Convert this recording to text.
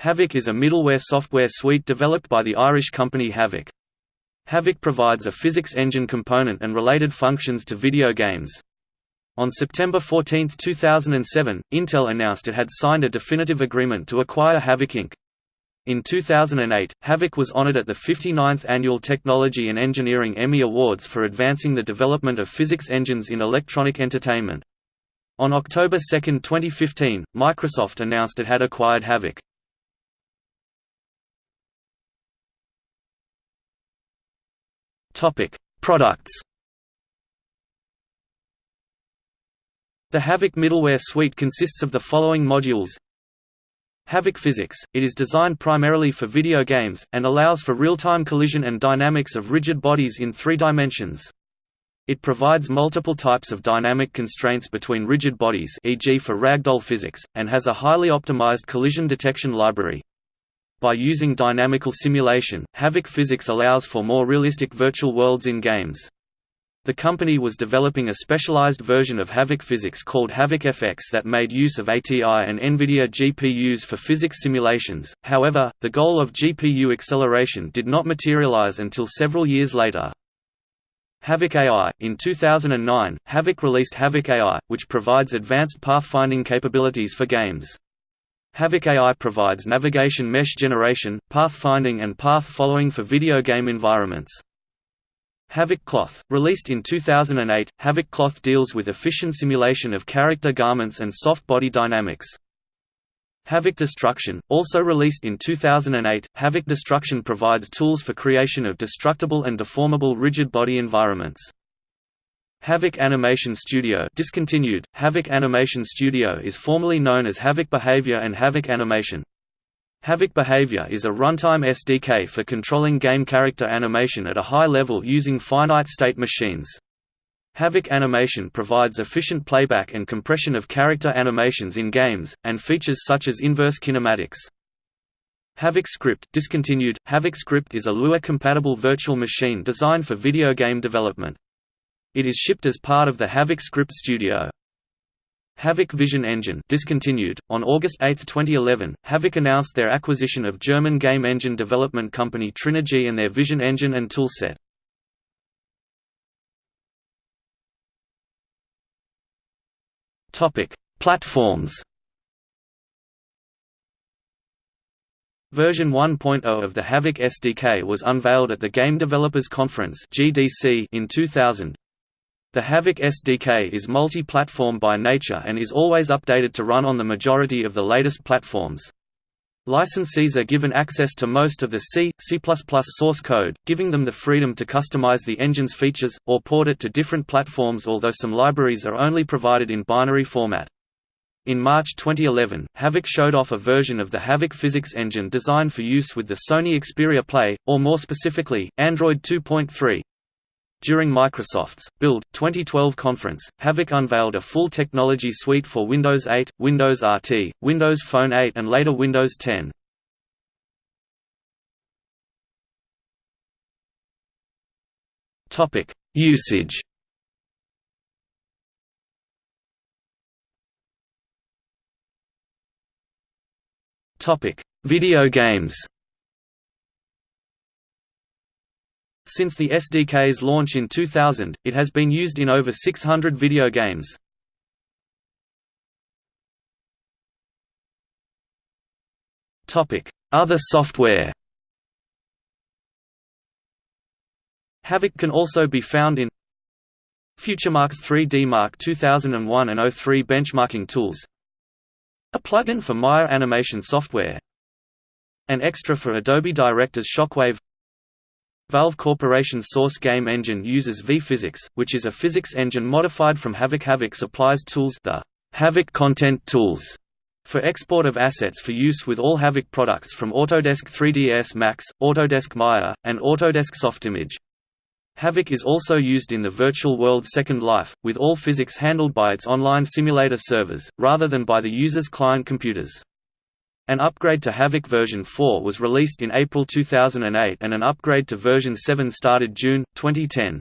Havok is a middleware software suite developed by the Irish company Havok. Havok provides a physics engine component and related functions to video games. On September 14, 2007, Intel announced it had signed a definitive agreement to acquire Havok Inc. In 2008, Havok was honored at the 59th Annual Technology and Engineering Emmy Awards for advancing the development of physics engines in electronic entertainment. On October 2, 2015, Microsoft announced it had acquired Havok. Products The Havok middleware suite consists of the following modules Havok Physics – It is designed primarily for video games, and allows for real-time collision and dynamics of rigid bodies in three dimensions. It provides multiple types of dynamic constraints between rigid bodies e.g. for ragdoll physics, and has a highly optimized collision detection library. By using dynamical simulation, Havok Physics allows for more realistic virtual worlds in games. The company was developing a specialized version of Havok Physics called Havok FX that made use of ATI and NVIDIA GPUs for physics simulations, however, the goal of GPU acceleration did not materialize until several years later. Havok AI – In 2009, Havok released Havok AI, which provides advanced pathfinding capabilities for games. Havok AI provides navigation mesh generation, pathfinding and path following for video game environments. Havok Cloth, released in 2008, Havok Cloth deals with efficient simulation of character garments and soft body dynamics. Havok Destruction, also released in 2008, Havok Destruction provides tools for creation of destructible and deformable rigid body environments. Havok Animation Studio discontinued. Havok Animation Studio is formerly known as Havok Behavior and Havok Animation. Havok Behavior is a runtime SDK for controlling game character animation at a high level using finite-state machines. Havok Animation provides efficient playback and compression of character animations in games, and features such as inverse kinematics. Havok Script discontinued. Havok Script is a Lua-compatible virtual machine designed for video game development. It is shipped as part of the Havok Script Studio. Havok Vision Engine discontinued. On August 8, 2011, Havok announced their acquisition of German game engine development company Trinigy and their Vision Engine and toolset. Topic: Platforms. Version 1.0 of the Havok SDK was unveiled at the Game Developers Conference (GDC) in 2000. The Havok SDK is multi-platform by nature and is always updated to run on the majority of the latest platforms. Licensees are given access to most of the C, C++ source code, giving them the freedom to customize the engine's features, or port it to different platforms although some libraries are only provided in binary format. In March 2011, Havok showed off a version of the Havok physics engine designed for use with the Sony Xperia Play, or more specifically, Android 2.3. During Microsoft's Build 2012 conference, Havok unveiled a full technology suite for Windows 8, Windows RT, Windows Phone 8 and later Windows 10. Topic: Usage. Topic: Video games. Since the SDK's launch in 2000, it has been used in over 600 video games. Other software. Havok can also be found in FutureMark's 3D Mark 2001 and 03 benchmarking tools. A plugin for Maya animation software. An extra for Adobe Director's Shockwave Valve Corporation's source game engine uses V-Physics, which is a physics engine modified from Havok. Havok supplies tools the Havok Content Tools for export of assets for use with all Havok products from Autodesk 3ds Max, Autodesk Maya, and Autodesk Softimage. Havok is also used in the virtual world Second Life, with all physics handled by its online simulator servers, rather than by the user's client computers. An upgrade to Havok version 4 was released in April 2008 and an upgrade to version 7 started June, 2010.